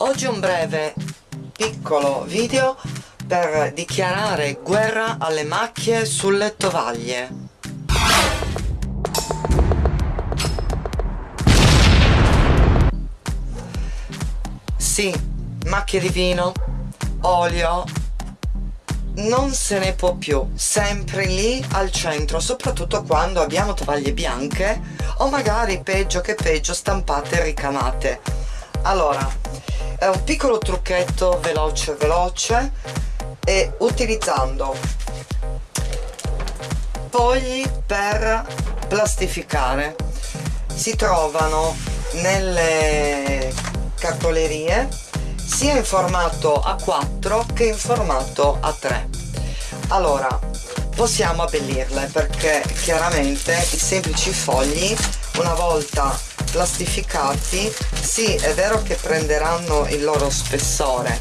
Oggi un breve piccolo video per dichiarare guerra alle macchie sulle tovaglie. Sì, macchie di vino, olio, non se ne può più, sempre lì al centro, soprattutto quando abbiamo tovaglie bianche o magari peggio che peggio stampate e ricamate. Allora, è un piccolo trucchetto veloce veloce e utilizzando fogli per plastificare. Si trovano nelle cartolerie sia in formato A4 che in formato A3 allora possiamo abbellirle perché chiaramente i semplici fogli una volta plastificati. Sì è vero che prenderanno il loro spessore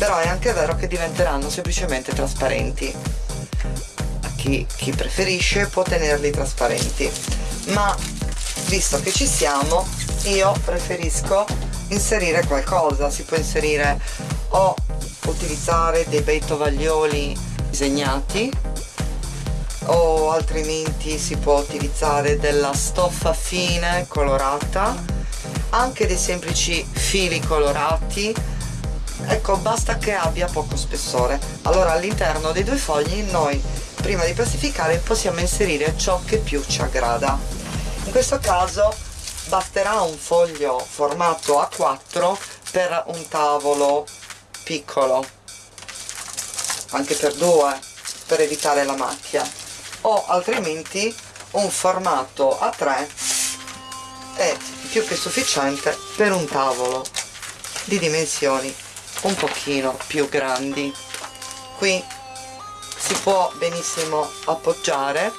però è anche vero che diventeranno semplicemente trasparenti. Chi, chi preferisce può tenerli trasparenti. Ma visto che ci siamo io preferisco inserire qualcosa. Si può inserire o utilizzare dei bei tovaglioli disegnati o altrimenti si può utilizzare della stoffa fine colorata anche dei semplici fili colorati. Ecco basta che abbia poco spessore. Allora all'interno dei due fogli noi prima di plastificare possiamo inserire ciò che più ci aggrada. In questo caso basterà un foglio formato A4 per un tavolo piccolo anche per due per evitare la macchia o altrimenti un formato A3 è più che sufficiente per un tavolo di dimensioni un pochino più grandi. Qui si può benissimo appoggiare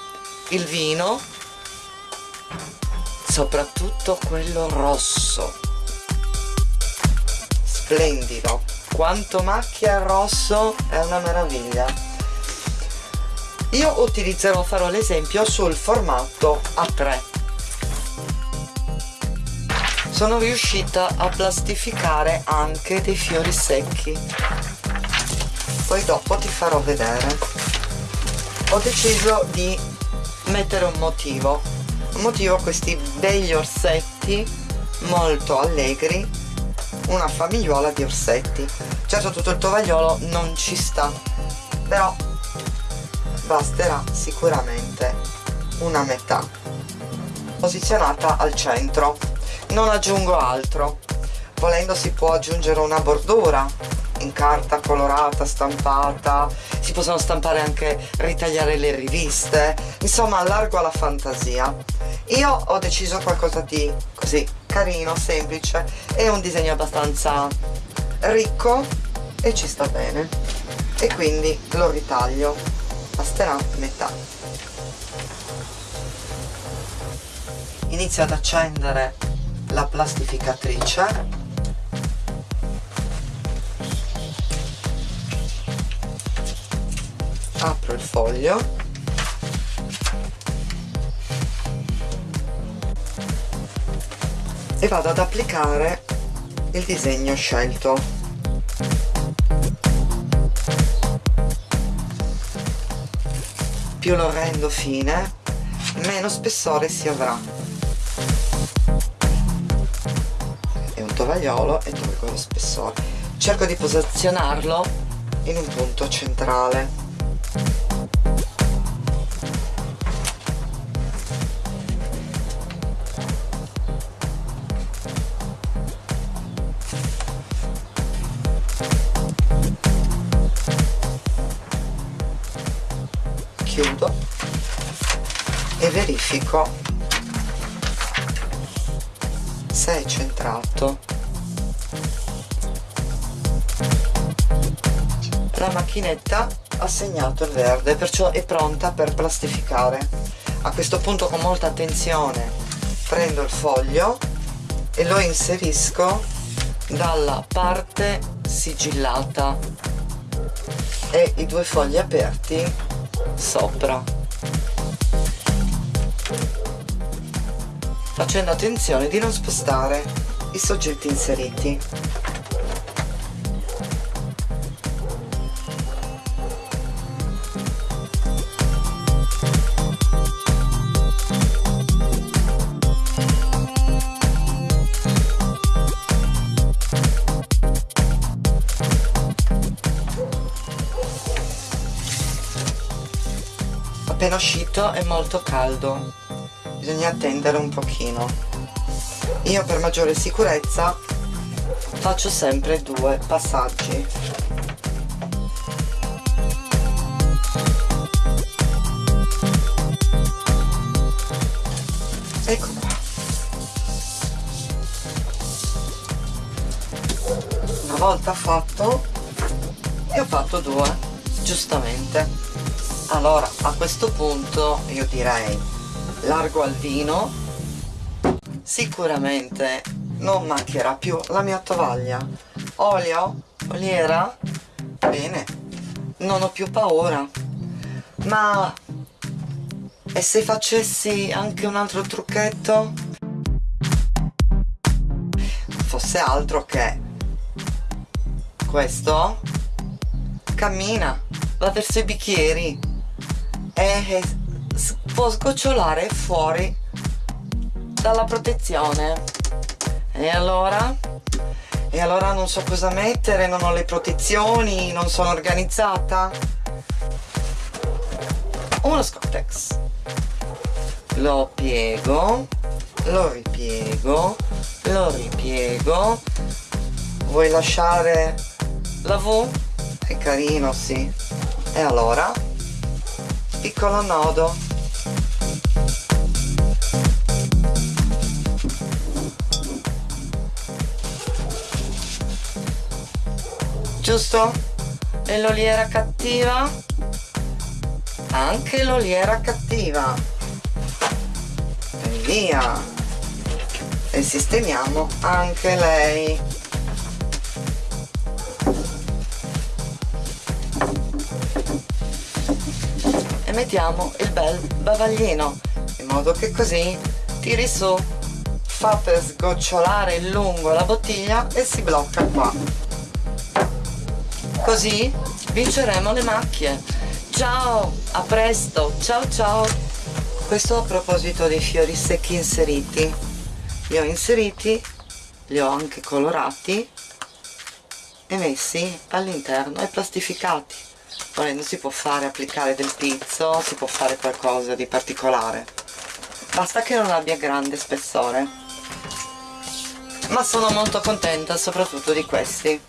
il vino soprattutto quello rosso. Splendido. Quanto macchia rosso è una meraviglia io utilizzerò farò l'esempio sul formato A3 sono riuscita a plastificare anche dei fiori secchi. Poi dopo ti farò vedere. Ho deciso di mettere un motivo. Un motivo questi begli orsetti molto allegri. Una famigliuola di orsetti. Certo tutto il tovagliolo non ci sta. Però basterà sicuramente una metà. Posizionata al centro. Non aggiungo altro. Volendo si può aggiungere una bordura. In carta colorata, stampata. Si possono stampare anche ritagliare le riviste. Insomma allargo alla fantasia. Io ho deciso qualcosa di così carino, semplice. E un disegno abbastanza ricco e ci sta bene. E quindi lo ritaglio basterà metà. Inizio ad accendere la plastificatrice. Apro il foglio. E vado ad applicare il disegno scelto più lo rendo fine meno spessore si avrà. È un tovagliolo e tolgo lo spessore. Cerco di posizionarlo in un punto centrale chiudo e verifico se è centrato. La macchinetta ha segnato il verde perciò è pronta per plastificare. A questo punto con molta attenzione prendo il foglio e lo inserisco dalla parte sigillata. E i due fogli aperti sopra. Facendo attenzione di non spostare i soggetti inseriti appena uscito è molto caldo. Bisogna attendere un pochino. Io per maggiore sicurezza faccio sempre due passaggi. Ecco qua. Una volta fatto e ho fatto due giustamente allora a questo punto io direi largo al vino. Sicuramente non macchierà più la mia tovaglia. Olio? Oliera? Bene non ho più paura. Ma e se facessi anche un altro trucchetto? Fosse altro che questo? Cammina va verso i bicchieri e può sgocciolare fuori dalla protezione. E allora? E allora non so cosa mettere non ho le protezioni non sono organizzata. Uno Scottex. Lo piego lo ripiego lo ripiego. Vuoi lasciare la V? è carino sì. E allora piccolo nodo giusto? e l'oliera cattiva? anche l'oliera cattiva e via e sistemiamo anche lei e mettiamo il bel bavaglino in modo che così tiri su fa per sgocciolare lungo la bottiglia e si blocca qua. Così vinceremo le macchie. Ciao a presto. Ciao ciao. Questo a proposito dei fiori secchi inseriti. Li ho inseriti li ho anche colorati e messi all'interno e plastificati volendo si può fare applicare del pizzo si può fare qualcosa di particolare. Basta che non abbia grande spessore. Ma sono molto contenta soprattutto di questi